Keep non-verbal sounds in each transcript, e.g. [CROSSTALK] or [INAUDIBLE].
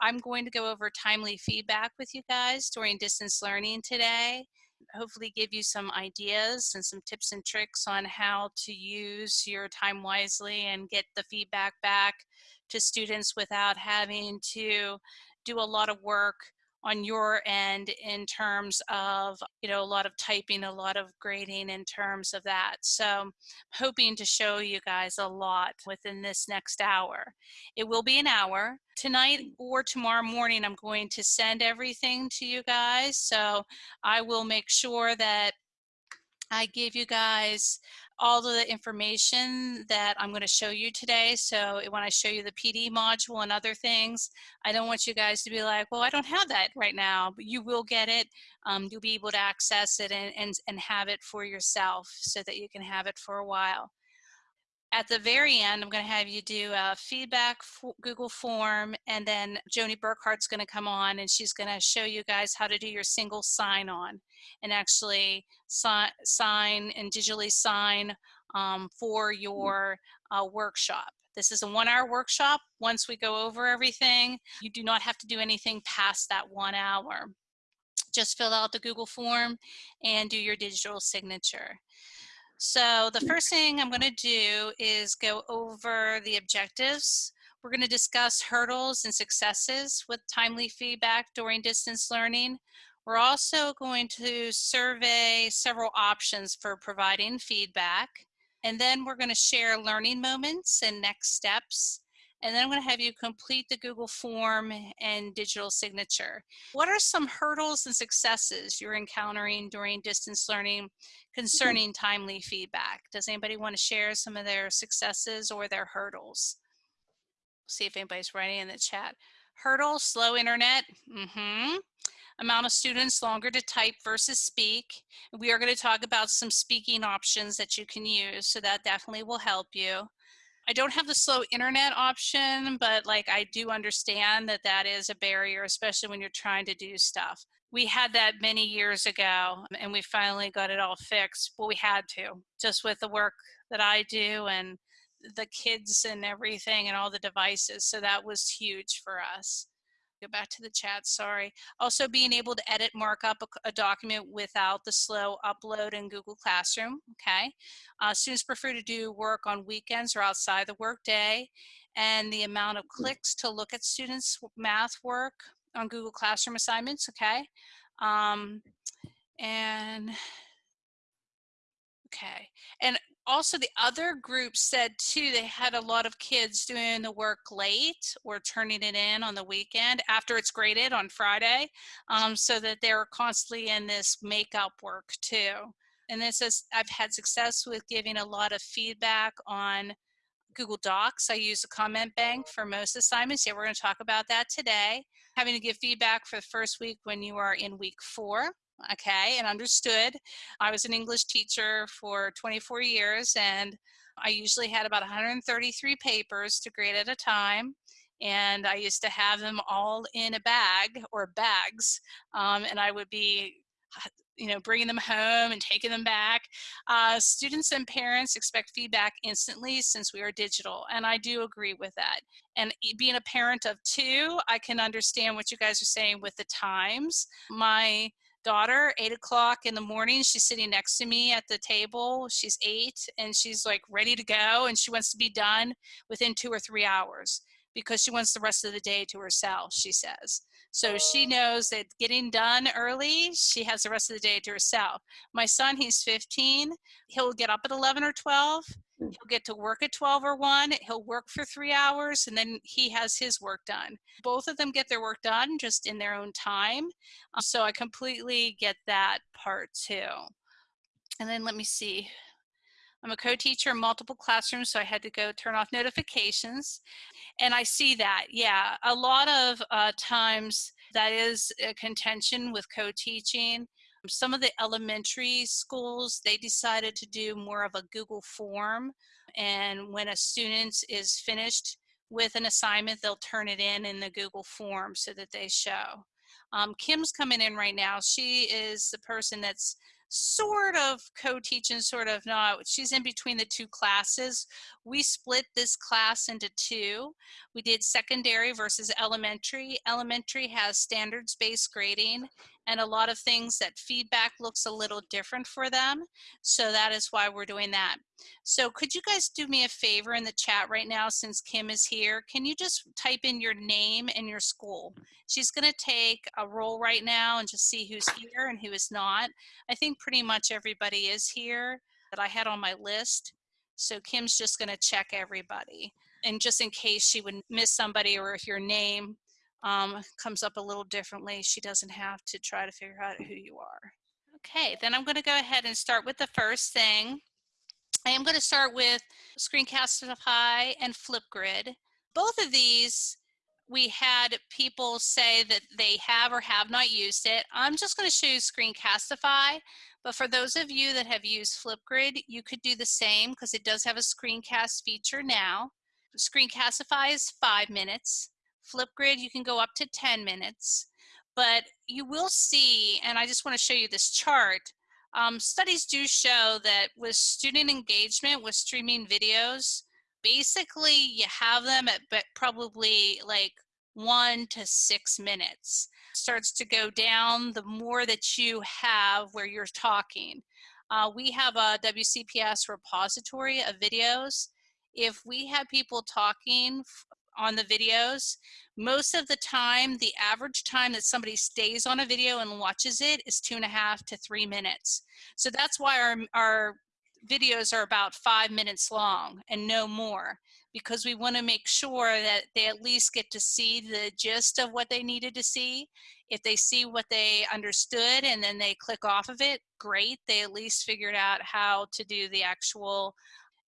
I'm going to go over timely feedback with you guys during distance learning today. Hopefully give you some ideas and some tips and tricks on how to use your time wisely and get the feedback back to students without having to do a lot of work on your end in terms of you know a lot of typing a lot of grading in terms of that. So I'm hoping to show you guys a lot within this next hour. It will be an hour. Tonight or tomorrow morning i'm going to send everything to you guys. So i will make sure that I give you guys all of the information that I'm going to show you today. So when I show you the PD module and other things, I don't want you guys to be like, well, I don't have that right now, but you will get it. Um, you'll be able to access it and, and, and have it for yourself so that you can have it for a while. At the very end, I'm going to have you do a feedback Google form, and then Joni Burkhart's going to come on and she's going to show you guys how to do your single sign-on and actually si sign and digitally sign um, for your uh, workshop. This is a one hour workshop. Once we go over everything, you do not have to do anything past that one hour. Just fill out the Google form and do your digital signature. So the hmm. first thing I'm going to do is go over the objectives. We're going to discuss hurdles and successes with timely feedback during distance learning. We're also going to survey several options for providing feedback. And then we're going to share learning moments and next steps. And then I'm going to have you complete the Google form and digital signature. What are some hurdles and successes you're encountering during distance learning concerning timely feedback? Does anybody want to share some of their successes or their hurdles? See if anybody's writing in the chat. Hurdle, slow internet. Mm-hmm. Amount of students longer to type versus speak. We are going to talk about some speaking options that you can use, so that definitely will help you. I don't have the slow internet option, but like I do understand that that is a barrier, especially when you're trying to do stuff. We had that many years ago and we finally got it all fixed. but we had to, just with the work that I do and the kids and everything and all the devices. So that was huge for us go back to the chat, sorry. Also being able to edit markup a, a document without the slow upload in Google Classroom, okay? Uh, students prefer to do work on weekends or outside the workday and the amount of clicks to look at students' math work on Google Classroom assignments, okay? Um, and Okay. And also the other group said too, they had a lot of kids doing the work late or turning it in on the weekend after it's graded on Friday. Um, so that they were constantly in this makeup work too. And this is, I've had success with giving a lot of feedback on Google Docs. I use a comment bank for most assignments. Yeah, we're going to talk about that today. Having to give feedback for the first week when you are in week four okay, and understood. I was an English teacher for 24 years and I usually had about 133 papers to grade at a time. And I used to have them all in a bag or bags. Um, and I would be you know, bringing them home and taking them back. Uh, students and parents expect feedback instantly since we are digital, and I do agree with that. And being a parent of two, I can understand what you guys are saying with the times. My daughter, eight o'clock in the morning. She's sitting next to me at the table. She's eight and she's like ready to go and she wants to be done within two or three hours because she wants the rest of the day to herself, she says. So she oh. knows that getting done early, she has the rest of the day to herself. My son, he's 15. He'll get up at 11 or 12 He'll get to work at 12 or 1. He'll work for three hours and then he has his work done. Both of them get their work done just in their own time. Um, so I completely get that part too. And then let me see. I'm a co-teacher in multiple classrooms, so I had to go turn off notifications. And I see that, yeah, a lot of uh, times that is a contention with co-teaching some of the elementary schools, they decided to do more of a Google form. And when a student is finished with an assignment, they'll turn it in in the Google form so that they show. Um, Kim's coming in right now. She is the person that's sort of co-teaching, sort of not. She's in between the two classes. We split this class into two. We did secondary versus elementary. Elementary has standards-based grading and a lot of things that feedback looks a little different for them. So that is why we're doing that. So could you guys do me a favor in the chat right now since Kim is here? Can you just type in your name and your school? She's gonna take a roll right now and just see who's here and who is not. I think pretty much everybody is here that I had on my list. So Kim's just gonna check everybody. And just in case she would miss somebody or your name um, comes up a little differently. She doesn't have to try to figure out who you are. Okay, then I'm gonna go ahead and start with the first thing. I am gonna start with Screencastify and Flipgrid. Both of these, we had people say that they have or have not used it. I'm just gonna show you Screencastify, but for those of you that have used Flipgrid, you could do the same because it does have a screencast feature now. Screencastify is five minutes. Flipgrid, you can go up to 10 minutes, but you will see, and I just wanna show you this chart, um, studies do show that with student engagement with streaming videos, basically you have them at probably like one to six minutes. Starts to go down the more that you have where you're talking. Uh, we have a WCPS repository of videos. If we have people talking on the videos. Most of the time, the average time that somebody stays on a video and watches it is two and a half to three minutes. So that's why our, our videos are about five minutes long and no more because we want to make sure that they at least get to see the gist of what they needed to see. If they see what they understood and then they click off of it, great. They at least figured out how to do the actual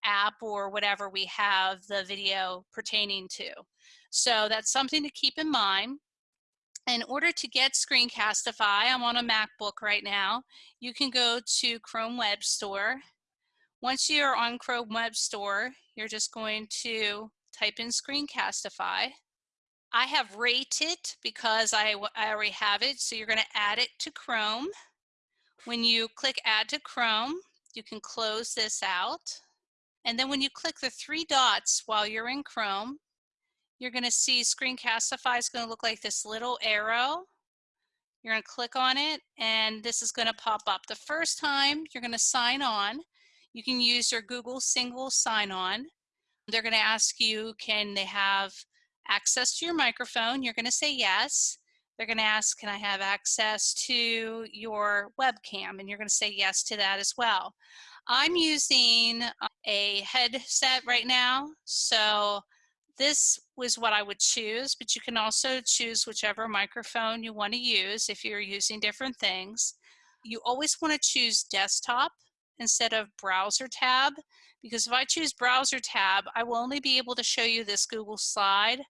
app or whatever we have the video pertaining to. So that's something to keep in mind. In order to get Screencastify, I'm on a MacBook right now, you can go to Chrome Web Store. Once you're on Chrome Web Store, you're just going to type in Screencastify. I have rated because I, I already have it, so you're gonna add it to Chrome. When you click add to Chrome, you can close this out. And then when you click the three dots while you're in Chrome, you're gonna see Screencastify is gonna look like this little arrow. You're gonna click on it and this is gonna pop up. The first time you're gonna sign on, you can use your Google single sign-on. They're gonna ask you, can they have access to your microphone? You're gonna say yes. They're gonna ask, can I have access to your webcam? And you're gonna say yes to that as well. I'm using a headset right now, so this was what I would choose, but you can also choose whichever microphone you want to use if you're using different things. You always want to choose desktop instead of browser tab, because if I choose browser tab, I will only be able to show you this Google slide.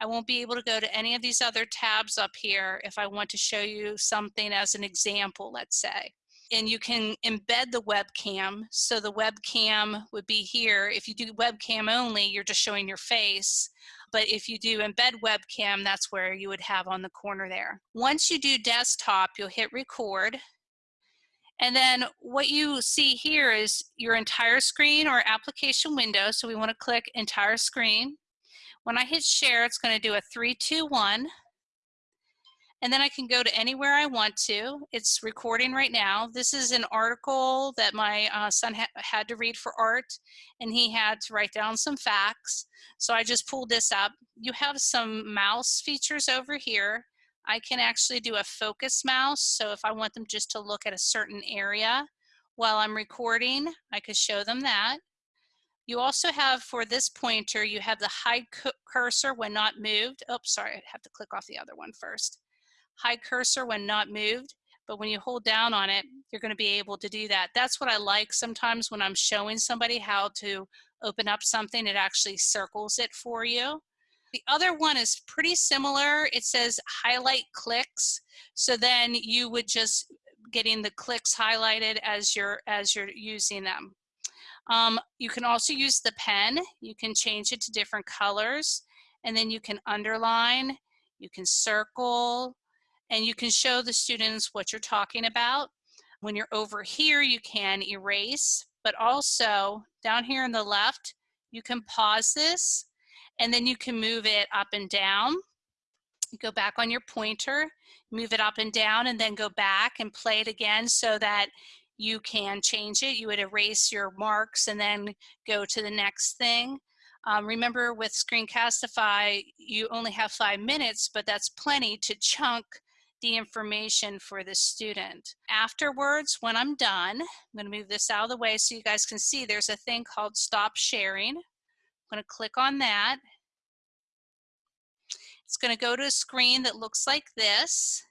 I won't be able to go to any of these other tabs up here if I want to show you something as an example, let's say and you can embed the webcam. So the webcam would be here. If you do webcam only, you're just showing your face. But if you do embed webcam, that's where you would have on the corner there. Once you do desktop, you'll hit record. And then what you see here is your entire screen or application window. So we want to click entire screen. When I hit share, it's going to do a three, two, one and then I can go to anywhere I want to. It's recording right now. This is an article that my uh, son ha had to read for art, and he had to write down some facts. So I just pulled this up. You have some mouse features over here. I can actually do a focus mouse, so if I want them just to look at a certain area while I'm recording, I could show them that. You also have, for this pointer, you have the hide cursor when not moved. Oh, sorry, I have to click off the other one first hide cursor when not moved, but when you hold down on it, you're gonna be able to do that. That's what I like sometimes when I'm showing somebody how to open up something, it actually circles it for you. The other one is pretty similar. It says highlight clicks. So then you would just getting the clicks highlighted as you're, as you're using them. Um, you can also use the pen. You can change it to different colors and then you can underline, you can circle, and you can show the students what you're talking about. When you're over here, you can erase, but also down here on the left, you can pause this and then you can move it up and down. You go back on your pointer, move it up and down and then go back and play it again so that you can change it. You would erase your marks and then go to the next thing. Um, remember with Screencastify, you only have five minutes, but that's plenty to chunk the information for the student. Afterwards, when I'm done, I'm gonna move this out of the way so you guys can see there's a thing called stop sharing. I'm gonna click on that. It's gonna go to a screen that looks like this.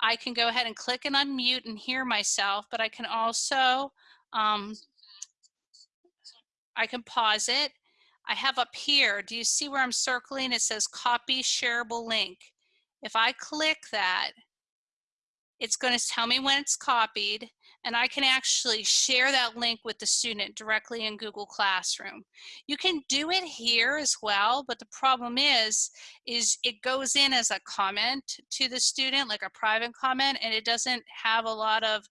I can go ahead and click and unmute and hear myself, but I can also, um, I can pause it. I have up here, do you see where I'm circling? It says copy shareable link. If I click that, it's going to tell me when it's copied and I can actually share that link with the student directly in Google Classroom. You can do it here as well, but the problem is, is it goes in as a comment to the student, like a private comment, and it doesn't have a lot of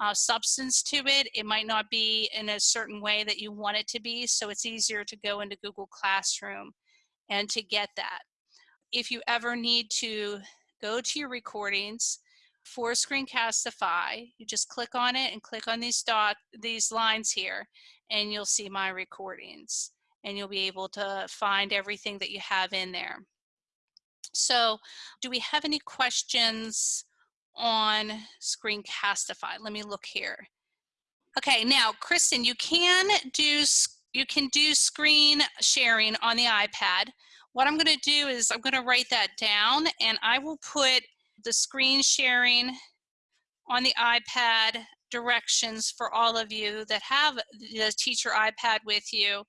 uh, substance to it. It might not be in a certain way that you want it to be, so it's easier to go into Google Classroom and to get that. If you ever need to go to your recordings, for Screencastify, you just click on it and click on these dot these lines here and you'll see my recordings and you'll be able to find everything that you have in there. So do we have any questions on Screencastify? Let me look here. Okay, now Kristen, you can do you can do screen sharing on the iPad. What I'm going to do is I'm going to write that down and I will put the screen sharing on the iPad directions for all of you that have the teacher iPad with you.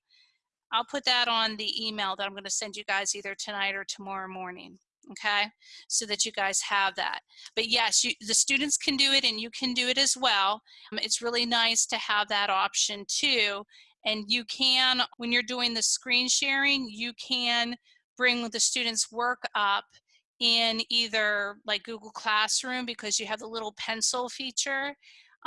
I'll put that on the email that I'm going to send you guys either tonight or tomorrow morning okay? So that you guys have that. But yes you, the students can do it and you can do it as well. Um, it's really nice to have that option too. And you can when you're doing the screen sharing you can bring the students work up in either like Google Classroom because you have the little pencil feature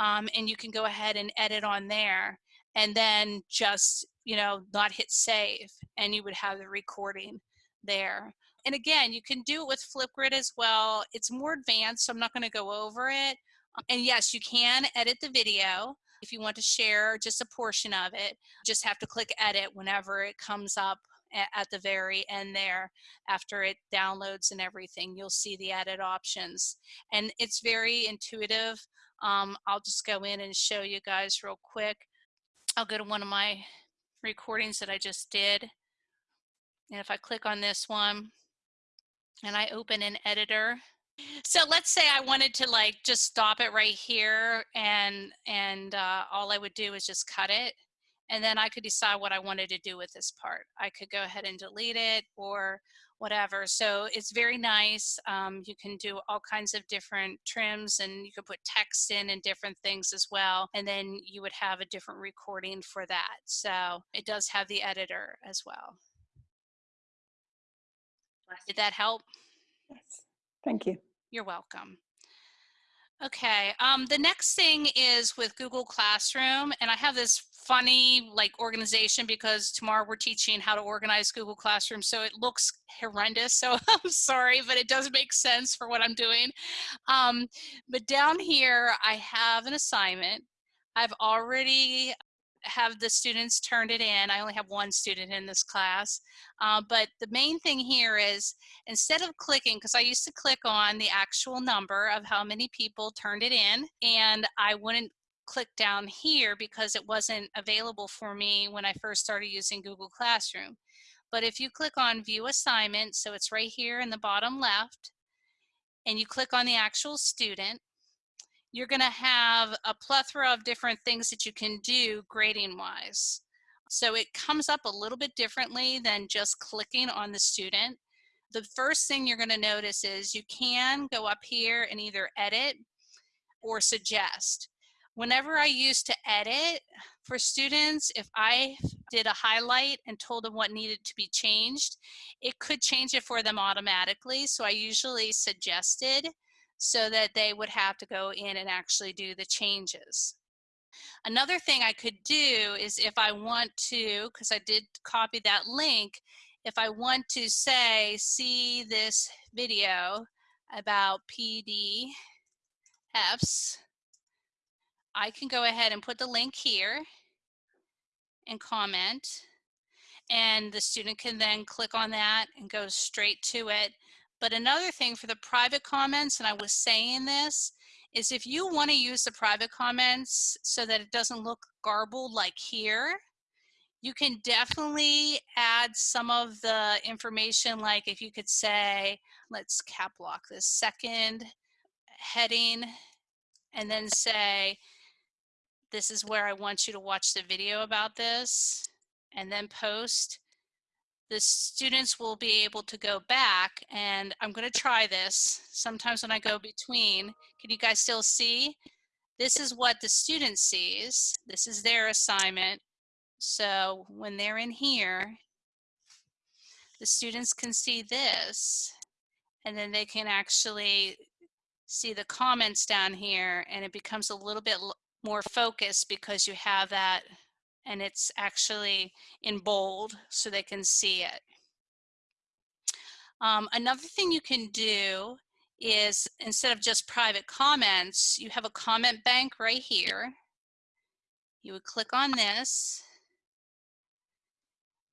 um, and you can go ahead and edit on there and then just, you know, not hit save and you would have the recording there. And again, you can do it with Flipgrid as well. It's more advanced, so I'm not gonna go over it. And yes, you can edit the video if you want to share just a portion of it. Just have to click edit whenever it comes up at the very end there after it downloads and everything you'll see the added options. And it's very intuitive. Um, I'll just go in and show you guys real quick. I'll go to one of my recordings that I just did. And if I click on this one and I open an editor. So let's say I wanted to like just stop it right here and and uh, all I would do is just cut it and then I could decide what I wanted to do with this part. I could go ahead and delete it or whatever. So it's very nice. Um, you can do all kinds of different trims and you could put text in and different things as well. And then you would have a different recording for that. So it does have the editor as well. Did that help? Yes, thank you. You're welcome. Okay, um, the next thing is with Google Classroom, and I have this funny like organization because tomorrow we're teaching how to organize Google Classroom, so it looks horrendous, so [LAUGHS] I'm sorry, but it does make sense for what I'm doing. Um, but down here, I have an assignment. I've already have the students turned it in. I only have one student in this class. Uh, but the main thing here is instead of clicking, because I used to click on the actual number of how many people turned it in, and I wouldn't click down here because it wasn't available for me when I first started using Google Classroom. But if you click on view assignment, so it's right here in the bottom left, and you click on the actual student, you're going to have a plethora of different things that you can do grading wise. So it comes up a little bit differently than just clicking on the student. The first thing you're going to notice is you can go up here and either edit or suggest. Whenever I used to edit for students, if I did a highlight and told them what needed to be changed, it could change it for them automatically. So I usually suggested so that they would have to go in and actually do the changes. Another thing I could do is if I want to, because I did copy that link, if I want to say, see this video about PDFs, I can go ahead and put the link here and comment and the student can then click on that and go straight to it. But another thing for the private comments, and I was saying this, is if you want to use the private comments so that it doesn't look garbled like here, you can definitely add some of the information like if you could say, let's cap lock this second heading and then say, this is where I want you to watch the video about this and then post. The students will be able to go back and I'm gonna try this. Sometimes when I go between, can you guys still see? This is what the student sees. This is their assignment. So when they're in here, the students can see this and then they can actually see the comments down here and it becomes a little bit more focused because you have that and it's actually in bold so they can see it. Um, another thing you can do is instead of just private comments, you have a comment bank right here. You would click on this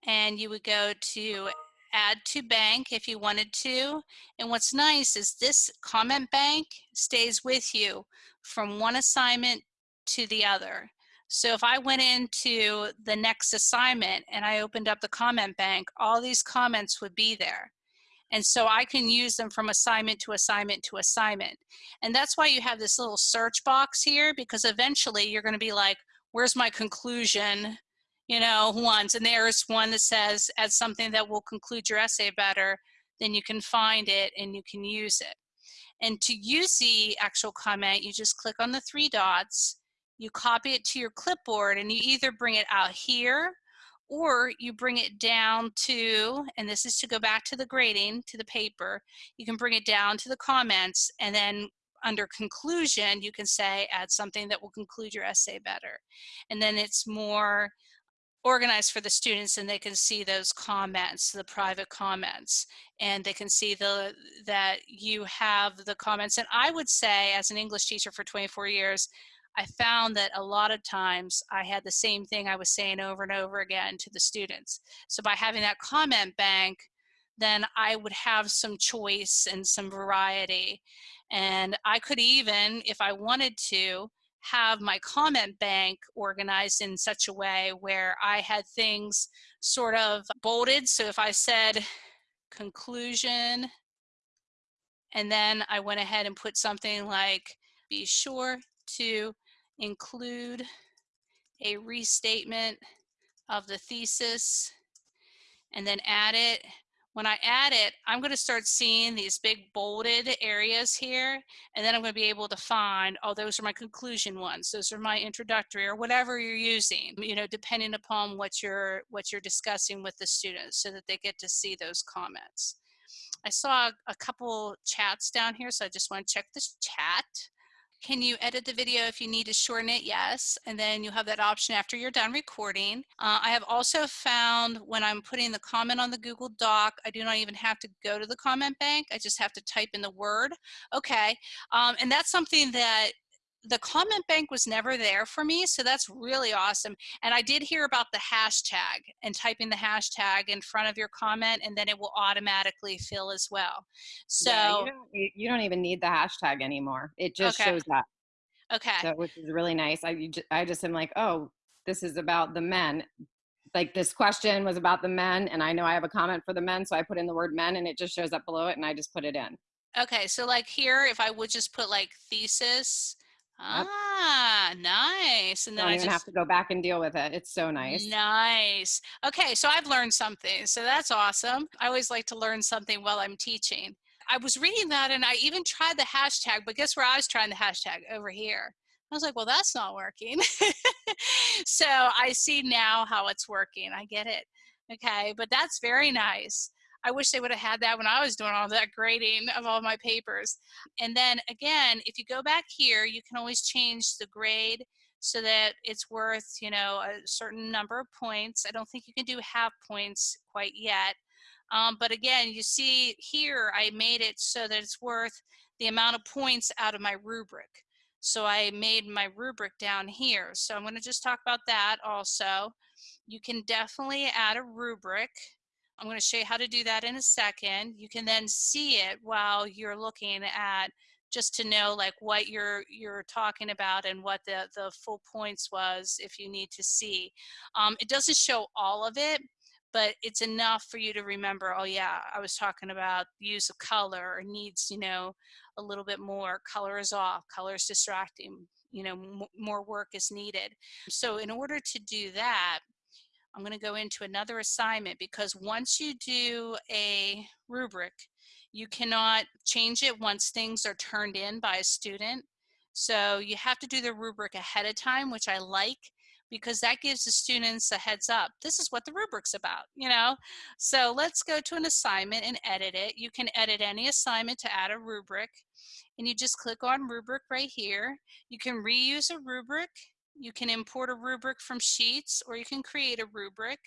and you would go to add to bank if you wanted to. And what's nice is this comment bank stays with you from one assignment to the other. So if I went into the next assignment and I opened up the comment bank, all these comments would be there. And so I can use them from assignment to assignment to assignment. And that's why you have this little search box here, because eventually you're gonna be like, where's my conclusion? You know, once, and there's one that says, add something that will conclude your essay better, then you can find it and you can use it. And to use the actual comment, you just click on the three dots, you copy it to your clipboard and you either bring it out here or you bring it down to, and this is to go back to the grading, to the paper, you can bring it down to the comments and then under conclusion, you can say add something that will conclude your essay better. And then it's more organized for the students and they can see those comments, the private comments, and they can see the that you have the comments. And I would say as an English teacher for 24 years, I found that a lot of times I had the same thing I was saying over and over again to the students. So by having that comment bank, then I would have some choice and some variety. And I could even, if I wanted to, have my comment bank organized in such a way where I had things sort of bolded. So if I said conclusion, and then I went ahead and put something like, be sure to include a restatement of the thesis and then add it. When I add it, I'm going to start seeing these big bolded areas here, and then I'm going to be able to find, oh, those are my conclusion ones, those are my introductory, or whatever you're using, you know, depending upon what you're, what you're discussing with the students so that they get to see those comments. I saw a couple chats down here, so I just want to check this chat. Can you edit the video if you need to shorten it? Yes. And then you have that option after you're done recording. Uh, I have also found when I'm putting the comment on the Google Doc, I do not even have to go to the comment bank. I just have to type in the word. Okay. Um, and that's something that the comment bank was never there for me, so that's really awesome. And I did hear about the hashtag and typing the hashtag in front of your comment, and then it will automatically fill as well. So yeah, you, don't, you don't even need the hashtag anymore. It just Okay. shows up, okay, so, which is really nice. I, I just am like, oh, this is about the men. Like this question was about the men, and I know I have a comment for the men, so I put in the word men, and it just shows up below it, and I just put it in. okay. So like here, if I would just put like thesis, ah, nice, and then Don't I even just have to go back and deal with it. It's so nice. Nice. Okay, so I've learned something. So that's awesome. I always like to learn something while I'm teaching. I was reading that and I even tried the hashtag, but guess where I was trying the hashtag? Over here. I was like, well, that's not working. [LAUGHS] so I see now how it's working. I get it. Okay, but that's very nice. I wish they would have had that when I was doing all that grading of all my papers. And then again, if you go back here, you can always change the grade so that it's worth, you know, a certain number of points. I don't think you can do half points quite yet. Um, but again, you see here, I made it so that it's worth the amount of points out of my rubric. So I made my rubric down here. So I'm going to just talk about that also. You can definitely add a rubric. I'm going to show you how to do that in a second. You can then see it while you're looking at just to know like what you're you're talking about and what the the full points was if you need to see. Um, it doesn't show all of it, but it's enough for you to remember, oh yeah, I was talking about use of color or needs, you know, a little bit more. Color is off, color is distracting, you know, more work is needed. So in order to do that, I'm going to go into another assignment because once you do a rubric, you cannot change it once things are turned in by a student. So you have to do the rubric ahead of time, which I like because that gives the students a heads up. This is what the rubric's about, you know? So let's go to an assignment and edit it. You can edit any assignment to add a rubric and you just click on rubric right here. You can reuse a rubric. You can import a rubric from Sheets or you can create a rubric.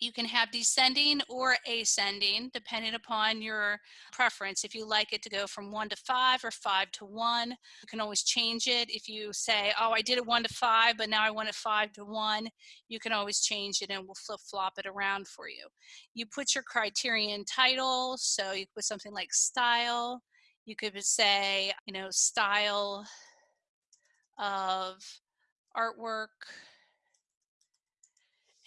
You can have descending or ascending depending upon your preference. If you like it to go from one to five or five to one, you can always change it. If you say, oh, I did it one to five, but now I want it five to one, you can always change it and we'll flip flop it around for you. You put your criterion title, so you put something like style. You could say, you know, style of artwork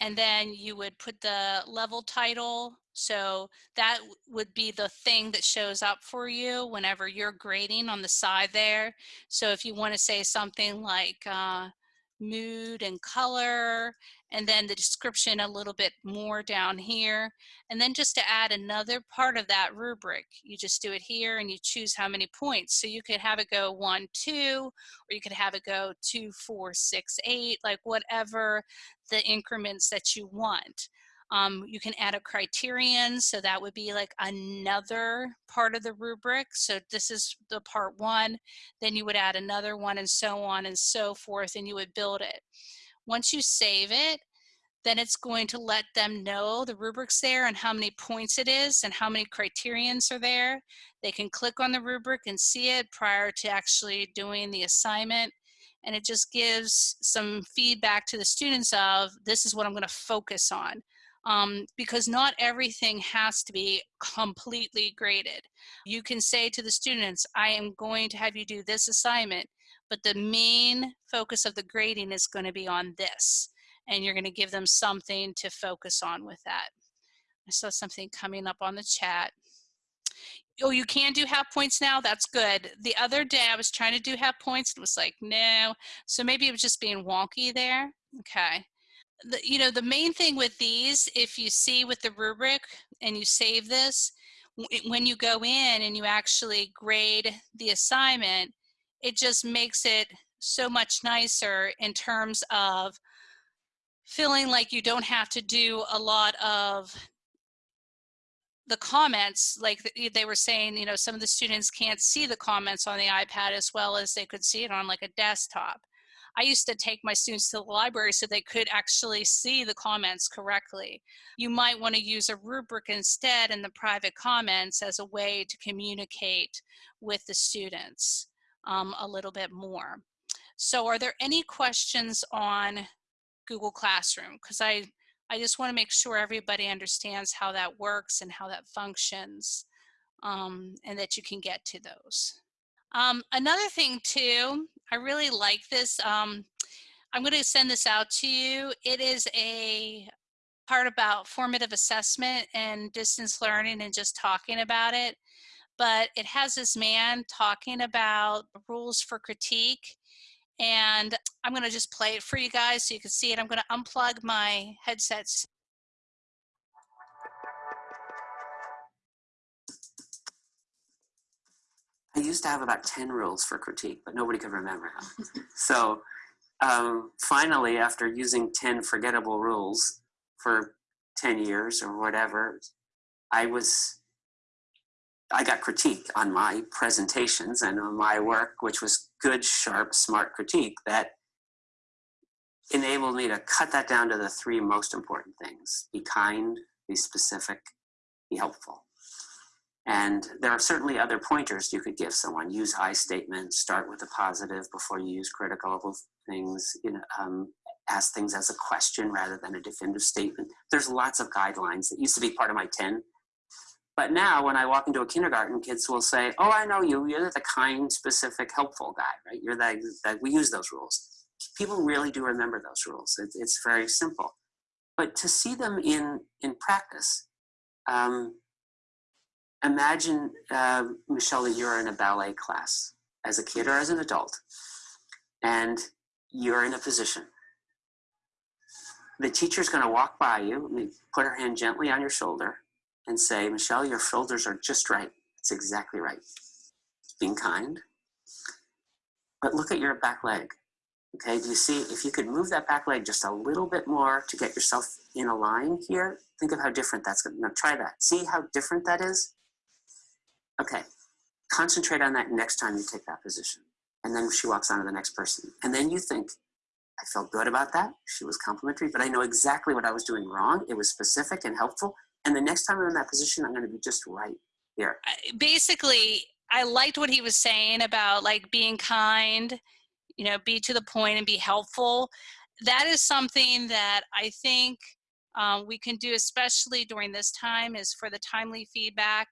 and then you would put the level title. So that would be the thing that shows up for you whenever you're grading on the side there. So if you want to say something like uh, mood and color, and then the description a little bit more down here. And then just to add another part of that rubric, you just do it here and you choose how many points. So you could have it go one, two, or you could have it go two, four, six, eight, like whatever the increments that you want. Um, you can add a criterion, so that would be like another part of the rubric. So this is the part one, then you would add another one and so on and so forth, and you would build it. Once you save it, then it's going to let them know the rubric's there and how many points it is and how many criterions are there. They can click on the rubric and see it prior to actually doing the assignment. And it just gives some feedback to the students of this is what I'm going to focus on. Um, because not everything has to be completely graded. You can say to the students, I am going to have you do this assignment, but the main focus of the grading is going to be on this and you're going to give them something to focus on with that. I saw something coming up on the chat. Oh, you can do half points now? That's good. The other day I was trying to do half points and it was like, no. So maybe it was just being wonky there. Okay. The, you know, the main thing with these, if you see with the rubric and you save this, when you go in and you actually grade the assignment, it just makes it so much nicer in terms of feeling like you don't have to do a lot of the comments like they were saying you know some of the students can't see the comments on the ipad as well as they could see it on like a desktop. I used to take my students to the library so they could actually see the comments correctly. You might want to use a rubric instead in the private comments as a way to communicate with the students um, a little bit more so are there any questions on Google Classroom because I, I just want to make sure everybody understands how that works and how that functions um, and that you can get to those. Um, another thing too, I really like this. Um, I'm going to send this out to you. It is a part about formative assessment and distance learning and just talking about it. But it has this man talking about rules for critique and I'm going to just play it for you guys so you can see it. I'm going to unplug my headsets. I used to have about 10 rules for critique, but nobody could remember them. [LAUGHS] so um, finally, after using 10 forgettable rules for 10 years or whatever, I was, I got critique on my presentations and on my work, which was good, sharp, smart critique that enabled me to cut that down to the three most important things be kind, be specific, be helpful. And there are certainly other pointers you could give someone. Use I statements, start with a positive before you use critical things, you know, um, ask things as a question rather than a definitive statement. There's lots of guidelines that used to be part of my 10. But now when I walk into a kindergarten, kids will say, oh, I know you, you're the kind, specific, helpful guy, right? You're that, that we use those rules. People really do remember those rules. It, it's very simple. But to see them in, in practice, um, imagine, uh, Michelle, that you're in a ballet class as a kid or as an adult, and you're in a position the teacher's going to walk by you, put her hand gently on your shoulder, and say, Michelle, your shoulders are just right. It's exactly right. Being kind. But look at your back leg. Okay, do you see, if you could move that back leg just a little bit more to get yourself in a line here, think of how different that's going to, now try that. See how different that is? Okay, concentrate on that next time you take that position. And then she walks on to the next person. And then you think, I felt good about that. She was complimentary, but I know exactly what I was doing wrong. It was specific and helpful. And the next time I'm in that position, I'm going to be just right here. Basically, I liked what he was saying about like being kind, you know, be to the point and be helpful. That is something that I think um, we can do, especially during this time, is for the timely feedback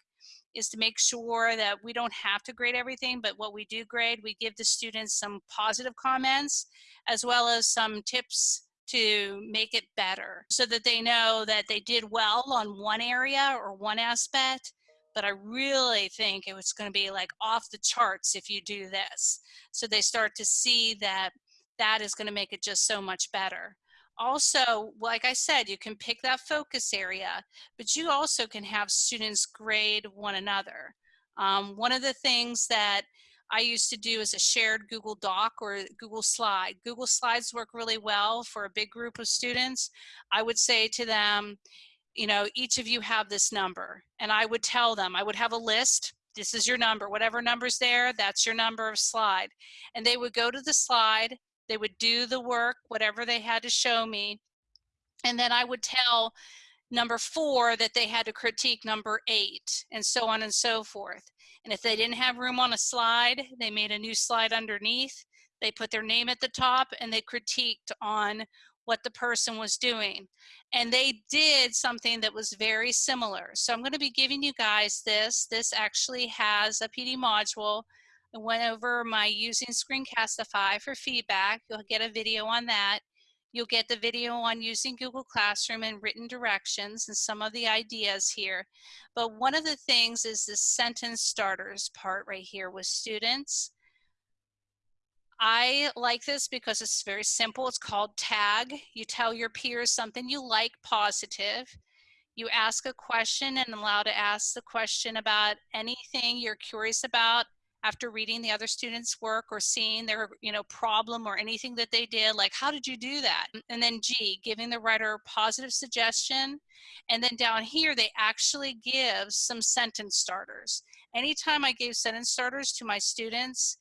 is to make sure that we don't have to grade everything, but what we do grade, we give the students some positive comments as well as some tips to make it better so that they know that they did well on one area or one aspect but I really think it was going to be like off the charts if you do this. So they start to see that that is going to make it just so much better also, like I said, you can pick that focus area, but you also can have students grade one another. Um, one of the things that I used to do is a shared Google Doc or Google Slide. Google Slides work really well for a big group of students. I would say to them, you know, each of you have this number. And I would tell them, I would have a list. This is your number. Whatever number's there, that's your number of slide. And they would go to the slide they would do the work, whatever they had to show me. And then I would tell number four that they had to critique number eight and so on and so forth. And if they didn't have room on a slide, they made a new slide underneath. They put their name at the top and they critiqued on what the person was doing. And they did something that was very similar. So I'm going to be giving you guys this. This actually has a PD module I went over my using Screencastify for feedback. You'll get a video on that. You'll get the video on using Google Classroom and written directions and some of the ideas here. But one of the things is the sentence starters part right here with students. I like this because it's very simple. It's called tag. You tell your peers something you like positive. You ask a question and allow to ask the question about anything you're curious about after reading the other students work or seeing their you know problem or anything that they did like how did you do that? And then g giving the writer positive suggestion and then down here they actually give some sentence starters. Anytime i gave sentence starters to my students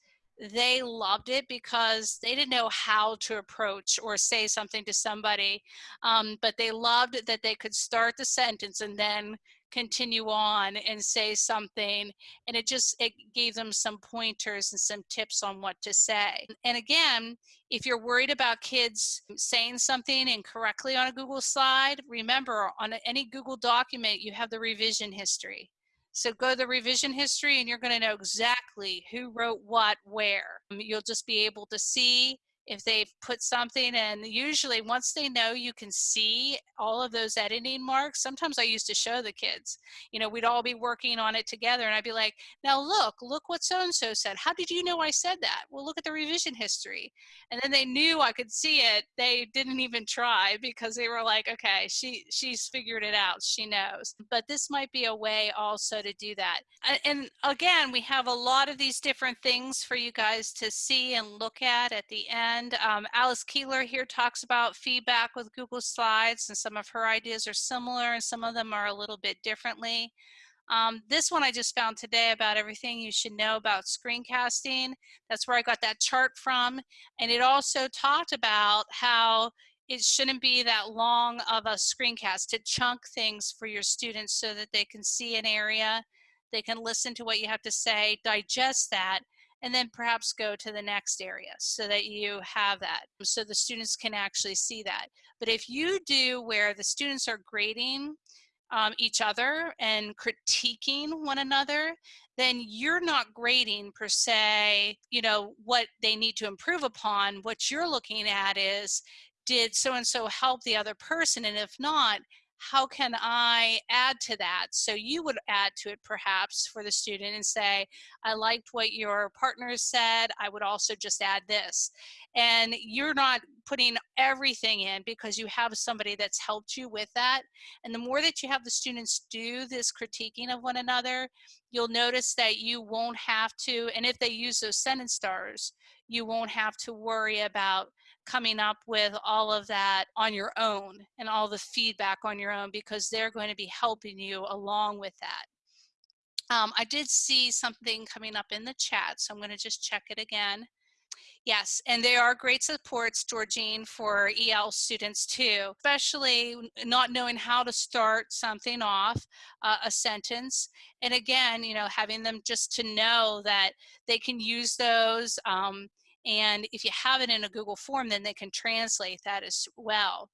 they loved it because they didn't know how to approach or say something to somebody um, but they loved that they could start the sentence and then continue on and say something and it just it gave them some pointers and some tips on what to say. And again if you're worried about kids saying something incorrectly on a google slide remember on any google document you have the revision history. So go to the revision history and you're going to know exactly who wrote what where. You'll just be able to see if they've put something and usually once they know you can see all of those editing marks sometimes i used to show the kids you know we'd all be working on it together and i'd be like now look look what so and so said. How did you know i said that? Well look at the revision history. And then they knew i could see it. They didn't even try because they were like okay she she's figured it out. She knows. But this might be a way also to do that. And again we have a lot of these different things for you guys to see and look at at the end Um, Alice Keeler here talks about feedback with Google Slides, and some of her ideas are similar, and some of them are a little bit differently. Um, this one I just found today about everything you should know about screencasting. That's where I got that chart from. And it also talked about how it shouldn't be that long of a screencast to chunk things for your students so that they can see an area, they can listen to what you have to say, digest that, and then perhaps go to the next area so that you have that so the students can actually see that. But if you do where the students are grading um, each other and critiquing one another, then you're not grading per se, you know, what they need to improve upon. What you're looking at is, did so and so help the other person? And if not, how can I add to that? So you would add to it perhaps for the student and say, I liked what your partner said. I would also just add this. And you're not putting everything in because you have somebody that's helped you with that. And the more that you have the students do this critiquing of one another, you'll notice that you won't have to, and if they use those sentence stars, you won't have to worry about coming up with all of that on your own and all the feedback on your own because they're going to be helping you along with that. Um, I did see something coming up in the chat, so I'm going to just check it again. Yes, and they are great supports, Georgine, for EL students too, especially not knowing how to start something off, uh, a sentence. And again, you know, having them just to know that they can use those um, and if you have it in a Google form, then they can translate that as well.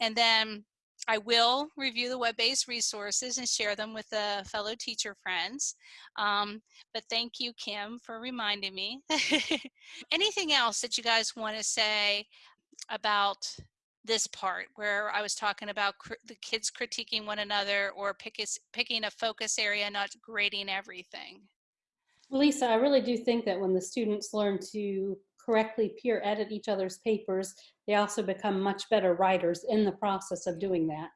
And then I will review the web-based resources and share them with the fellow teacher friends. Um, but thank you, Kim, for reminding me. [LAUGHS] Anything else that you guys want to say about this part where I was talking about the kids critiquing one another or pick picking a focus area, not grading everything? Lisa, I really do think that when the students learn to correctly peer edit each other's papers, they also become much better writers in the process of doing that.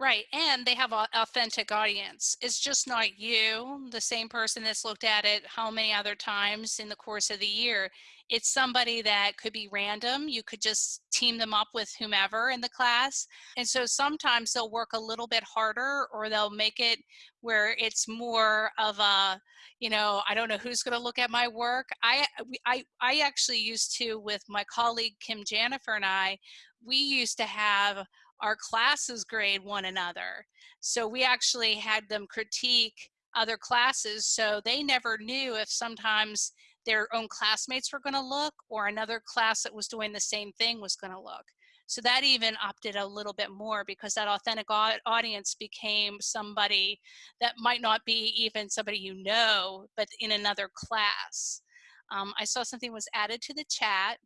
Right, and they have an authentic audience. It's just not you, the same person that's looked at it how many other times in the course of the year. It's somebody that could be random. You could just team them up with whomever in the class. And so sometimes they'll work a little bit harder or they'll make it where it's more of a, you know, I don't know who's going to look at my work. I, I, I actually used to, with my colleague Kim Jennifer and I, we used to have our classes grade one another. So we actually had them critique other classes so they never knew if sometimes their own classmates were going to look or another class that was doing the same thing was going to look. So that even opted a little bit more because that authentic audience became somebody that might not be even somebody you know, but in another class. Um, I saw something was added to the chat.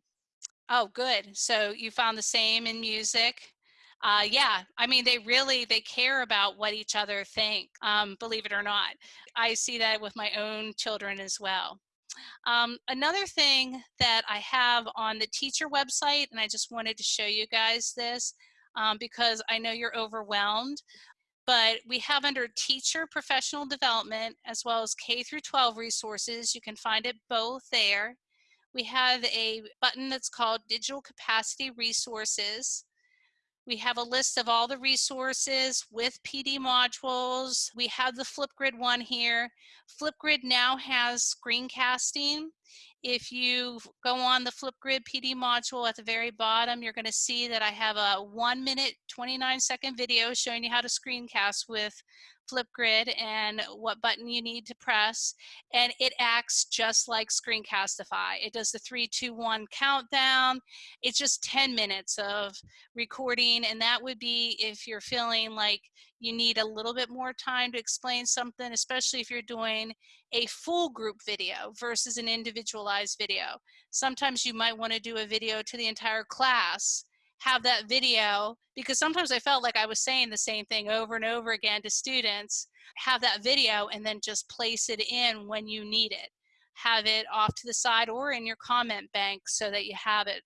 Oh, good. So you found the same in music uh, yeah, I mean, they really, they care about what each other think, um, believe it or not. I see that with my own children as well. Um, another thing that I have on the teacher website, and I just wanted to show you guys this um, because I know you're overwhelmed, but we have under teacher professional development as well as K through 12 resources. You can find it both there. We have a button that's called digital capacity resources. We have a list of all the resources with PD modules. We have the Flipgrid one here. Flipgrid now has screencasting. If you go on the Flipgrid PD module at the very bottom, you're gonna see that I have a one minute, 29 second video showing you how to screencast with Flipgrid and what button you need to press. And it acts just like Screencastify. It does the three, two, one countdown. It's just 10 minutes of recording. And that would be if you're feeling like you need a little bit more time to explain something, especially if you're doing a full group video versus an individualized video. Sometimes you might want to do a video to the entire class have that video because sometimes I felt like I was saying the same thing over and over again to students. Have that video and then just place it in when you need it. Have it off to the side or in your comment bank so that you have it.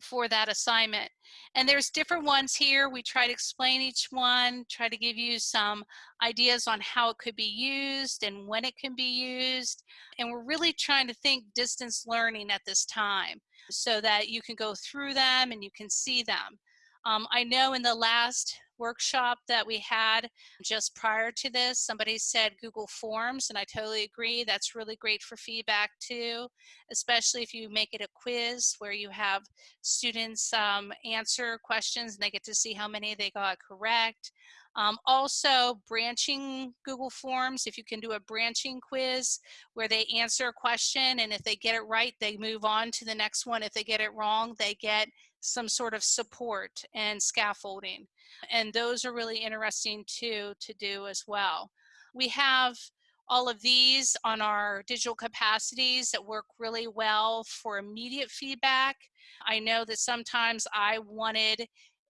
For that assignment. And there's different ones here. We try to explain each one, try to give you some ideas on how it could be used and when it can be used. And we're really trying to think distance learning at this time so that you can go through them and you can see them. Um, I know in the last workshop that we had just prior to this, somebody said Google Forms, and I totally agree. That's really great for feedback too, especially if you make it a quiz where you have students um, answer questions and they get to see how many they got correct. Um, also, branching Google Forms, if you can do a branching quiz where they answer a question and if they get it right, they move on to the next one. If they get it wrong, they get some sort of support and scaffolding. And those are really interesting too to do as well. We have all of these on our digital capacities that work really well for immediate feedback. I know that sometimes I wanted,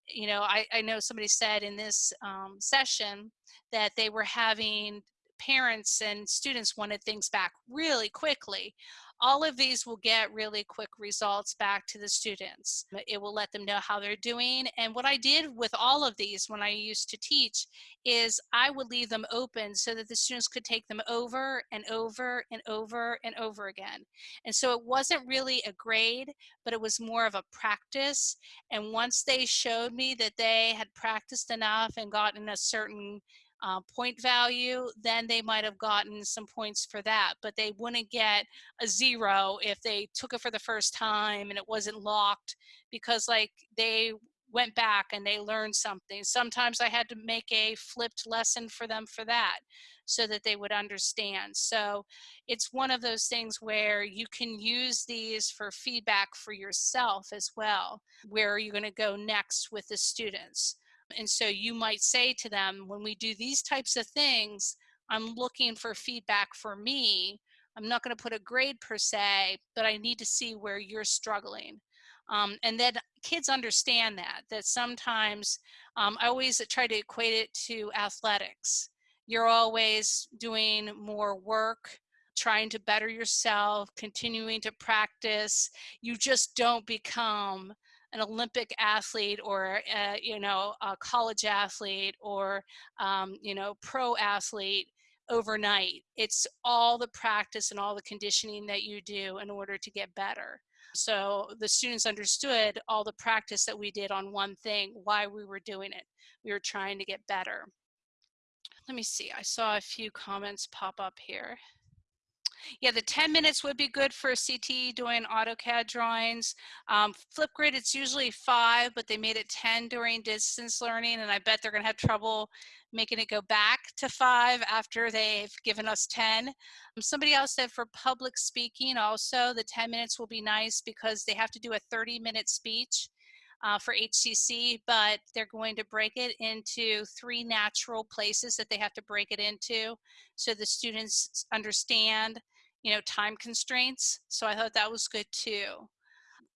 you know, I, I know somebody said in this um, session that they were having parents and students wanted things back really quickly all of these will get really quick results back to the students. It will let them know how they're doing. And what I did with all of these when I used to teach is I would leave them open so that the students could take them over and over and over and over again. And so it wasn't really a grade, but it was more of a practice. And once they showed me that they had practiced enough and gotten a certain uh, point value, then they might have gotten some points for that, but they wouldn't get a zero if they took it for the first time and it wasn't locked because like they went back and they learned something. Sometimes I had to make a flipped lesson for them for that so that they would understand. So it's one of those things where you can use these for feedback for yourself as well, where are you're going to go next with the students. And so you might say to them, when we do these types of things, I'm looking for feedback for me. I'm not going to put a grade per se, but I need to see where you're struggling. Um, and then kids understand that, that sometimes um, I always try to equate it to athletics. You're always doing more work, trying to better yourself, continuing to practice. You just don't become an Olympic athlete or a, you know a college athlete or um, you know pro athlete overnight. It's all the practice and all the conditioning that you do in order to get better. So the students understood all the practice that we did on one thing, why we were doing it. We were trying to get better. Let me see, I saw a few comments pop up here. Yeah, the 10 minutes would be good for CT doing AutoCAD drawings. Um, Flipgrid, it's usually five, but they made it 10 during distance learning, and I bet they're gonna have trouble making it go back to five after they've given us 10. Um, somebody else said for public speaking also, the 10 minutes will be nice because they have to do a 30 minute speech. Uh, for HCC, but they're going to break it into three natural places that they have to break it into so the students understand you know, time constraints. So I thought that was good too.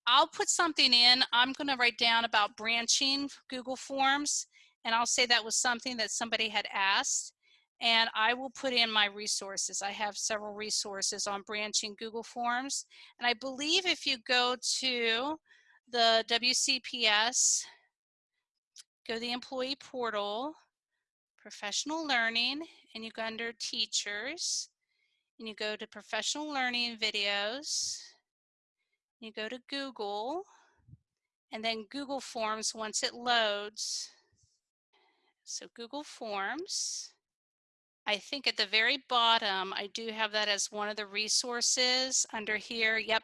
I'll put something in. I'm going to write down about branching Google Forms, and I'll say that was something that somebody had asked. And I will put in my resources. I have several resources on branching Google Forms. And I believe if you go to the WCPS, go to the employee portal, professional learning, and you go under teachers, and you go to professional learning videos, you go to Google, and then Google Forms once it loads. So Google Forms. I think at the very bottom, I do have that as one of the resources under here. Yep,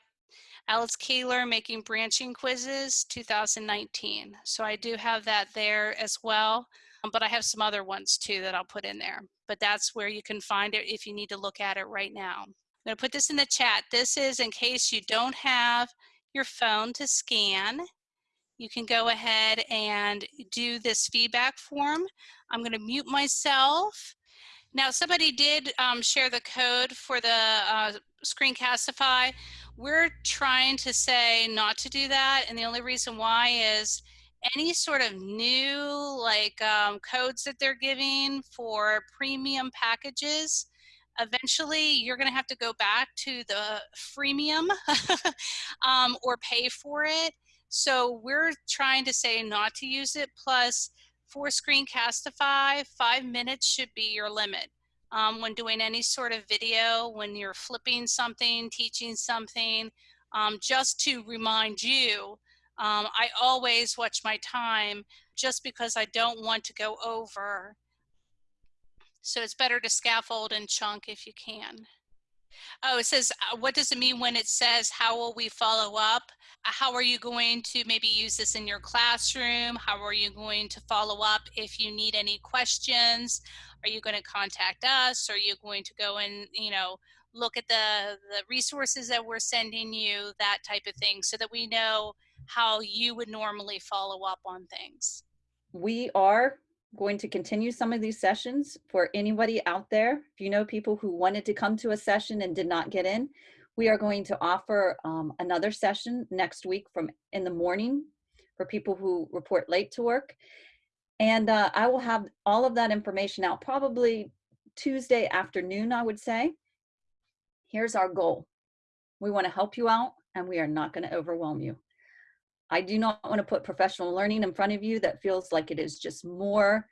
Alice Keeler making branching quizzes 2019. So I do have that there as well. Um, but I have some other ones too that I'll put in there. But that's where you can find it if you need to look at it right now. I'm going to put this in the chat. This is in case you don't have your phone to scan. You can go ahead and do this feedback form. I'm going to mute myself. Now, somebody did um, share the code for the uh, Screencastify. We're trying to say not to do that, and the only reason why is any sort of new like um, codes that they're giving for premium packages eventually you're going to have to go back to the freemium [LAUGHS] um, or pay for it So we're trying to say not to use it. Plus, for Screencastify, five minutes should be your limit. Um, when doing any sort of video, when you're flipping something, teaching something, um, just to remind you, um, I always watch my time just because I don't want to go over. So it's better to scaffold and chunk if you can. Oh, it says, uh, what does it mean when it says, how will we follow up? Uh, How are you going to maybe use this in your classroom? How are you going to follow up if you need any questions? Are you going to contact us? Are you going to go and, you know, look at the, the resources that we're sending you, that type of thing, so that we know how you would normally follow up on things? We are going to continue some of these sessions for anybody out there. If you know people who wanted to come to a session and did not get in, we are going to offer um, another session next week from in the morning for people who report late to work. And uh, I will have all of that information out probably Tuesday afternoon, I would say. Here's our goal. We want to help you out and we are not going to overwhelm you. I do not want to put professional learning in front of you that feels like it is just more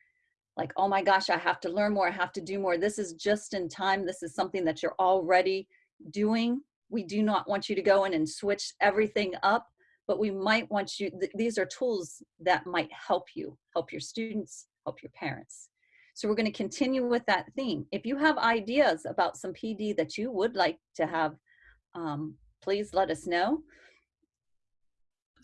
like, oh my gosh, I have to learn more, I have to do more. This is just in time. This is something that you're already doing. We do not want you to go in and switch everything up, but we might want you, th these are tools that might help you, help your students, help your parents. So we're going to continue with that theme. If you have ideas about some PD that you would like to have, um, please let us know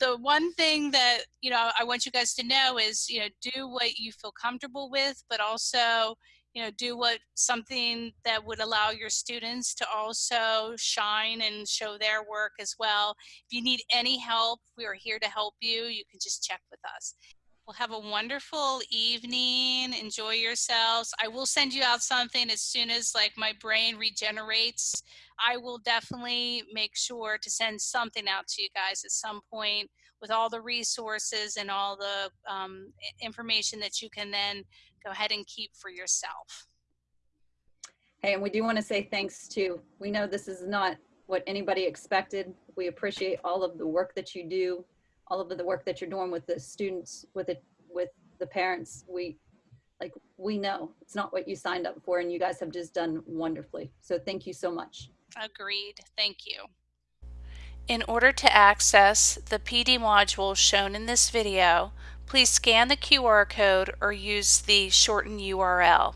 the one thing that you know i want you guys to know is you know do what you feel comfortable with but also you know do what something that would allow your students to also shine and show their work as well. If you need any help we are here to help you. You can just check with us well have a wonderful evening. Enjoy yourselves. I will send you out something as soon as like my brain regenerates. I will definitely make sure to send something out to you guys at some point with all the resources and all the um, information that you can then go ahead and keep for yourself. Hey, and we do want to say thanks to, we know this is not what anybody expected. We appreciate all of the work that you do, all of the work that you're doing with the students, with it, with the parents. We, like, we know it's not what you signed up for and you guys have just done wonderfully. So thank you so much. Agreed. Thank you. In order to access the PD module shown in this video, please scan the QR code or use the shortened URL.